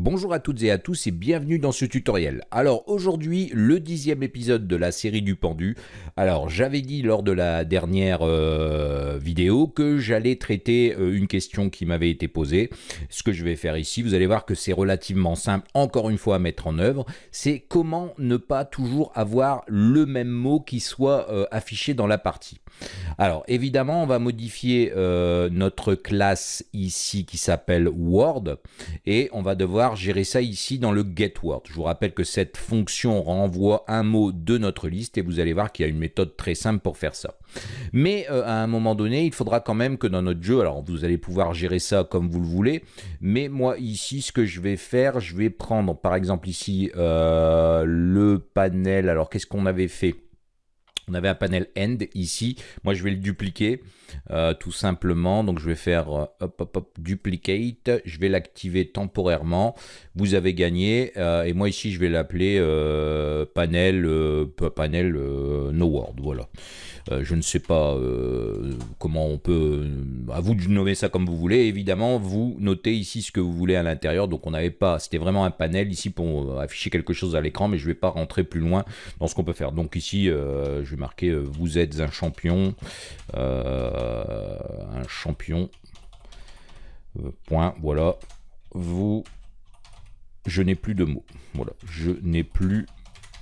Bonjour à toutes et à tous et bienvenue dans ce tutoriel. Alors aujourd'hui, le dixième épisode de la série du pendu. Alors j'avais dit lors de la dernière euh, vidéo que j'allais traiter euh, une question qui m'avait été posée. Ce que je vais faire ici, vous allez voir que c'est relativement simple, encore une fois à mettre en œuvre. C'est comment ne pas toujours avoir le même mot qui soit euh, affiché dans la partie. Alors évidemment, on va modifier notre classe ici qui s'appelle Word et on va devoir gérer ça ici dans le getWord. Je vous rappelle que cette fonction renvoie un mot de notre liste et vous allez voir qu'il y a une méthode très simple pour faire ça. Mais euh, à un moment donné, il faudra quand même que dans notre jeu, alors vous allez pouvoir gérer ça comme vous le voulez, mais moi ici, ce que je vais faire, je vais prendre par exemple ici euh, le panel, alors qu'est-ce qu'on avait fait? On avait un panel end ici. Moi, je vais le dupliquer euh, tout simplement. Donc, je vais faire euh, hop, hop, hop, duplicate. Je vais l'activer temporairement. Vous avez gagné. Euh, et moi, ici, je vais l'appeler panel, panel no word. Voilà. je ne sais pas comment on peut... à vous de nommer ça comme vous voulez. Évidemment, vous notez ici ce que vous voulez à l'intérieur. Donc, on n'avait pas... C'était vraiment un panel ici pour afficher quelque chose à l'écran. Mais je ne vais pas rentrer plus loin dans ce qu'on peut faire. Donc, ici, je marquer vous êtes un champion. Euh, un champion. Euh, point, voilà. Vous, je n'ai plus de mots. Voilà, je n'ai plus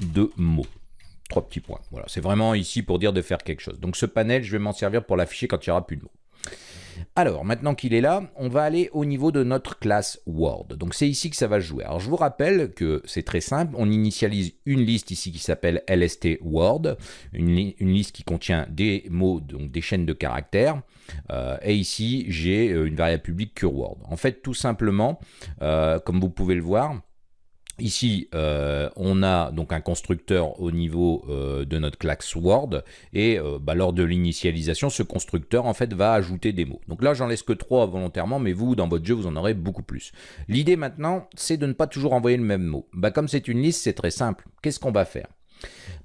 de mots. Trois petits points. Voilà, c'est vraiment ici pour dire de faire quelque chose. Donc ce panel, je vais m'en servir pour l'afficher quand il n'y aura plus de mots. Alors, maintenant qu'il est là, on va aller au niveau de notre classe Word. Donc, c'est ici que ça va jouer. Alors, je vous rappelle que c'est très simple. On initialise une liste ici qui s'appelle LST Word, une, liste qui contient des mots, donc des chaînes de caractères. Euh, et ici, j'ai euh, une variable publique CureWord. En fait, tout simplement, euh, comme vous pouvez le voir, Ici, euh, on a donc un constructeur au niveau euh, de notre classe Word et euh, bah, lors de l'initialisation, ce constructeur en fait va ajouter des mots. Donc là, j'en laisse que trois volontairement, mais vous, dans votre jeu, vous en aurez beaucoup plus. L'idée maintenant, c'est de ne pas toujours envoyer le même mot. Bah, comme c'est une liste, c'est très simple. Qu'est-ce qu'on va faire?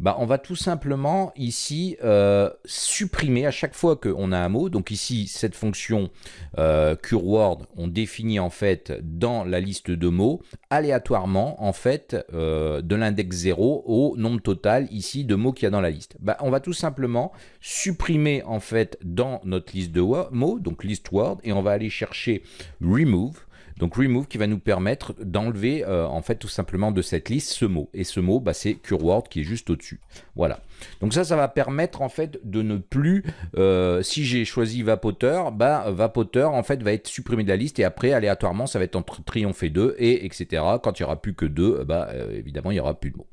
Bah, on va tout simplement ici euh, supprimer à chaque fois qu'on a un mot. Donc ici, cette fonction euh, CureWord, on définit en fait dans la liste de mots aléatoirement en fait euh, de l'index 0 au nombre total ici de mots qu'il y a dans la liste. Bah, on va tout simplement supprimer en fait dans notre liste de mots, donc list word, et on va aller chercher remove donc remove qui va nous permettre d'enlever euh, en fait tout simplement de cette liste ce mot. Et ce mot, bah, c'est CureWord qui est juste au-dessus. Voilà. Donc ça, ça va permettre en fait de ne plus, euh, si j'ai choisi vapoteur, bah, vapoteur en fait va être supprimé de la liste et après aléatoirement ça va être entre triomphe 2 et etc. Quand il n'y aura plus que 2, bah, euh, évidemment il n'y aura plus de mots.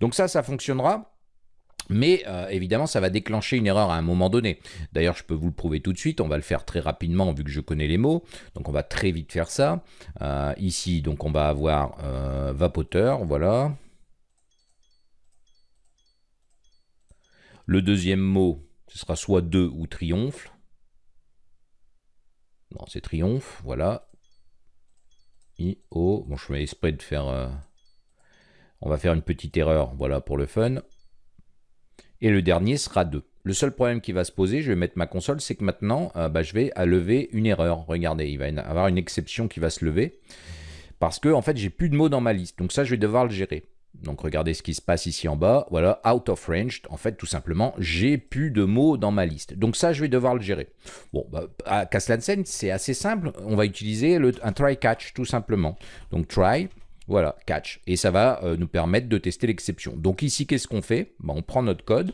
Donc ça, ça fonctionnera. Mais euh, évidemment, ça va déclencher une erreur à un moment donné. D'ailleurs, je peux vous le prouver tout de suite. On va le faire très rapidement vu que je connais les mots. Donc, on va très vite faire ça. Euh, ici, donc, on va avoir euh, vapoteur. Voilà. Le deuxième mot, ce sera soit 2 ou triomphe. Non, c'est triomphe. Voilà. I, O. Bon, je fais exprès de faire... on va faire une petite erreur, voilà, pour le fun et le dernier sera 2. Le seul problème qui va se poser, je vais mettre ma console, c'est que maintenant, euh, bah, je vais lever une erreur. Regardez, il va y avoir une exception qui va se lever, parce que en fait, j'ai plus de mots dans ma liste. Donc ça, je vais devoir le gérer. Donc regardez ce qui se passe ici en bas, voilà, out of range, en fait tout simplement, j'ai plus de mots dans ma liste. Donc ça, je vais devoir le gérer. Bon, bah, à Caslansen, c'est assez simple, on va utiliser un try catch tout simplement. Donc try, voilà, catch. Et ça va euh, nous permettre de tester l'exception. Donc ici, qu'est-ce qu'on fait? Bah, On prend notre code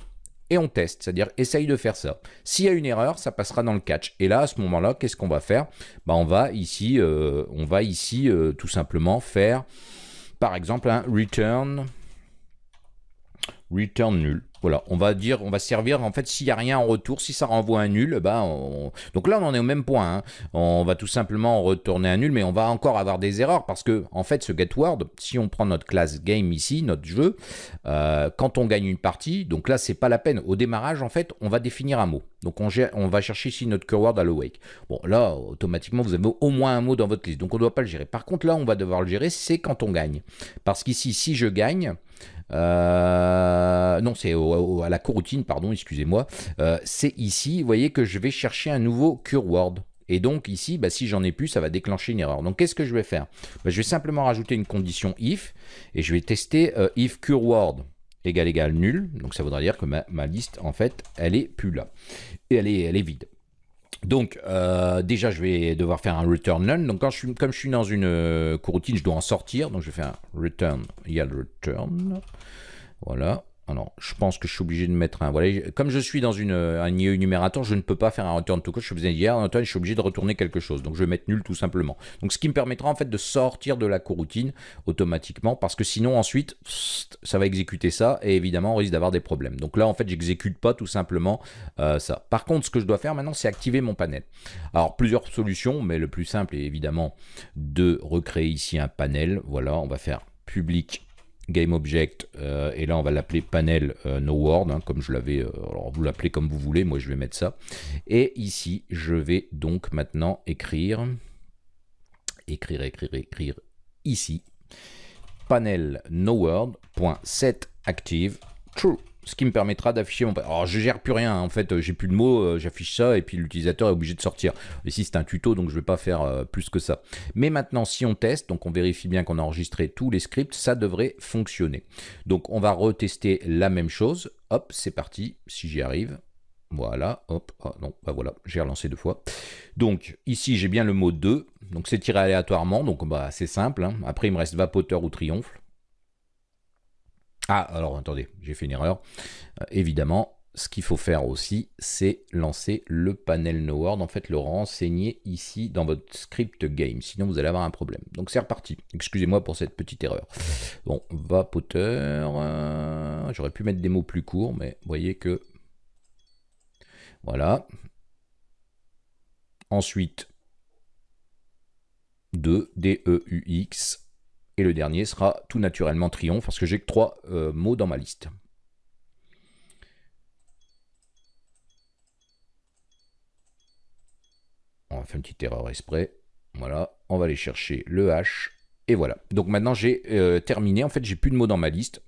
et on teste, c'est-à-dire essaye de faire ça. S'il y a une erreur, ça passera dans le catch. Et là, à ce moment-là, qu'est-ce qu'on va faire? Bah, On va ici, euh, on va ici euh, tout simplement faire, par exemple, un return, return nul. Voilà, on va dire, on va servir, en fait, s'il n'y a rien en retour, si ça renvoie un nul, bah, donc là, on en est au même point. Hein. On va tout simplement retourner un nul, mais on va encore avoir des erreurs parce que, en fait, ce getWord, si on prend notre classe game ici, notre jeu, euh, quand on gagne une partie, donc là, c'est pas la peine. Au démarrage, en fait, on va définir un mot. Donc, on, va chercher ici notre keyword à l'awake. Bon, là, automatiquement, vous avez au moins un mot dans votre liste, donc on ne doit pas le gérer. Par contre, là, on va devoir le gérer, c'est quand on gagne. Parce qu'ici, si je gagne, euh, non, c'est à la coroutine, pardon, excusez-moi. Euh, c'est ici, vous voyez que je vais chercher un nouveau cure word. Et donc ici, bah, si j'en ai plus, ça va déclencher une erreur. Donc qu'est-ce que je vais faire? Bah, Je vais simplement rajouter une condition if, et je vais tester euh, if cureword égale égale nul. Donc ça voudra dire que ma, liste, en fait, elle est plus là. Et elle est, elle est vide. Donc, euh, déjà, je vais devoir faire un return none. Donc, comme je suis dans une euh, coroutine, je dois en sortir. Donc, je vais faire un return, il y a le return. Voilà. Je pense que je suis obligé de mettre un... Voilà, comme je suis dans une, un IE numérateur, je ne peux pas faire un return to code. Je faisais hier, je suis obligé de retourner quelque chose. Donc, je vais mettre nul tout simplement. Donc, ce qui me permettra en fait de sortir de la coroutine automatiquement parce que sinon, ensuite, ça va exécuter ça et évidemment, on risque d'avoir des problèmes. Donc là, en fait, j'exécute pas tout simplement euh, ça. Par contre, ce que je dois faire maintenant, c'est activer mon panel. Alors, plusieurs solutions, mais le plus simple est évidemment de recréer ici un panel. Voilà, on va faire public GameObject, euh, et là on va l'appeler panel euh, no word, hein, comme je l'avais, euh, alors vous l'appelez comme vous voulez, moi je vais mettre ça. Et ici, je vais donc maintenant écrire, écrire, écrire, écrire, ici, panel no word.set active true ce qui me permettra d'afficher mon... Alors je gère plus rien, en fait j'ai plus de mots, euh, j'affiche ça et puis l'utilisateur est obligé de sortir. Ici c'est un tuto donc je vais pas faire euh, plus que ça. Mais maintenant si on teste, donc on vérifie bien qu'on a enregistré tous les scripts, ça devrait fonctionner. Donc on va retester la même chose, hop c'est parti, si j'y arrive. Voilà, hop, ah non, bah voilà, j'ai relancé deux fois. Donc ici j'ai bien le mot 2, donc c'est tiré aléatoirement, donc bah, c'est simple. Hein. Après il me reste vapoteur ou triomphe. Ah, alors attendez, j'ai fait une erreur. Euh, évidemment, ce qu'il faut faire aussi, c'est lancer le panel no word, en fait le renseigner ici dans votre script game, sinon vous allez avoir un problème. Donc c'est reparti. Excusez-moi pour cette petite erreur. Bon, vapoteur, euh, j'aurais pu mettre des mots plus courts, mais voyez que... Voilà. Ensuite, 2, D-E-U-X, et le dernier sera tout naturellement triomphe, parce que j'ai que trois euh, mots dans ma liste. On va faire une petite erreur exprès. Voilà, on va aller chercher le H. Et voilà. Donc maintenant, j'ai euh, terminé. En fait, j'ai plus de mots dans ma liste.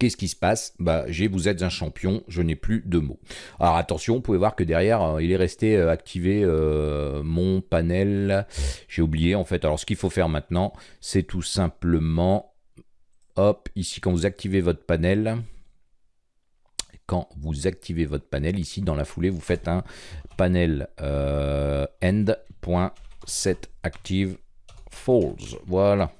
Qu'est-ce qui se passe? Bah, vous êtes un champion, je n'ai plus de mots. Alors attention, vous pouvez voir que derrière, euh, il est resté euh, activé euh, mon panel. J'ai oublié en fait. Alors ce qu'il faut faire maintenant, c'est tout simplement, hop, ici quand vous activez votre panel, quand vous activez votre panel, ici dans la foulée, vous faites un panel end.setActiveFalse. Voilà.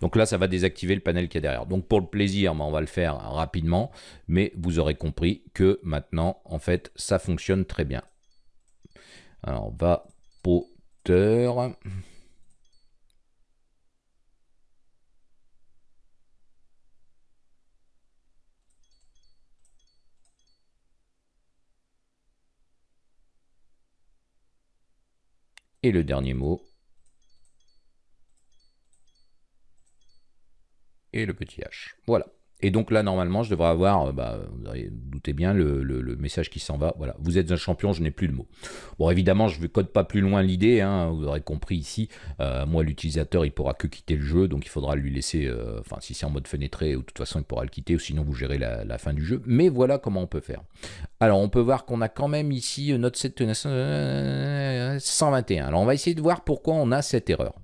Donc là, ça va désactiver le panel qui est derrière. Donc pour le plaisir, on va le faire rapidement, mais vous aurez compris que maintenant, en fait, ça fonctionne très bien. Alors, va vapoteur. Et le dernier mot, et le petit h. Voilà. Et donc là, normalement, je devrais avoir, euh, bah, vous doutez bien, le, message qui s'en va. Voilà, vous êtes un champion, je n'ai plus de mots. Bon, évidemment, je ne code pas plus loin l'idée, hein, vous aurez compris ici. Euh, moi, l'utilisateur, il pourra que quitter le jeu, donc il faudra lui laisser, euh, enfin, si c'est en mode fenêtré, de toute façon, il pourra le quitter, ou sinon vous gérez la, la, fin du jeu. Mais voilà comment on peut faire. Alors, on peut voir qu'on a quand même ici notre 121. Alors, on va essayer de voir pourquoi on a cette erreur.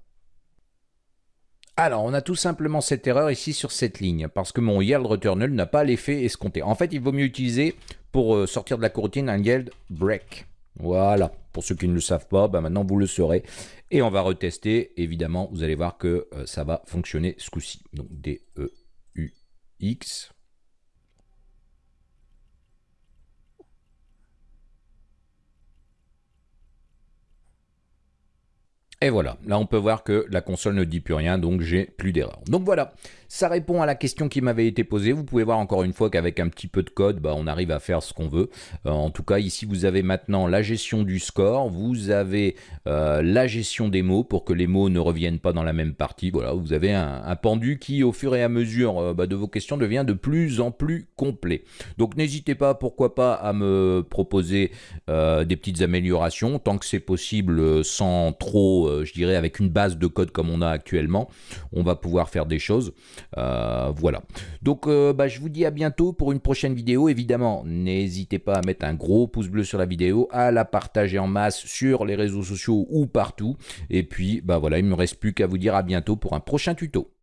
Alors, on a tout simplement cette erreur ici sur cette ligne, parce que mon yield returnal n'a pas l'effet escompté. En fait, il vaut mieux utiliser, pour euh, sortir de la coroutine, un yield break. Voilà, pour ceux qui ne le savent pas, bah, maintenant vous le saurez. Et on va retester, évidemment, vous allez voir que euh, ça va fonctionner ce coup-ci. Donc, D-E-U-X, Et voilà, là on peut voir que la console ne dit plus rien, donc j'ai plus d'erreur. Donc voilà, ça répond à la question qui m'avait été posée. Vous pouvez voir encore une fois qu'avec un petit peu de code, bah, on arrive à faire ce qu'on veut. Euh, en tout cas, ici vous avez maintenant la gestion du score, vous avez euh, la gestion des mots pour que les mots ne reviennent pas dans la même partie. Voilà, vous avez un, pendu qui, au fur et à mesure euh, bah, de vos questions, devient de plus en plus complet. Donc n'hésitez pas, pourquoi pas, à me proposer des petites améliorations, tant que c'est possible, sans trop je dirais, avec une base de code comme on a actuellement, on va pouvoir faire des choses. voilà. Donc, bah, je vous dis à bientôt pour une prochaine vidéo. Évidemment, n'hésitez pas à mettre un gros pouce bleu sur la vidéo, à la partager en masse sur les réseaux sociaux ou partout. Et puis, bah voilà, il me reste plus qu'à vous dire à bientôt pour un prochain tuto.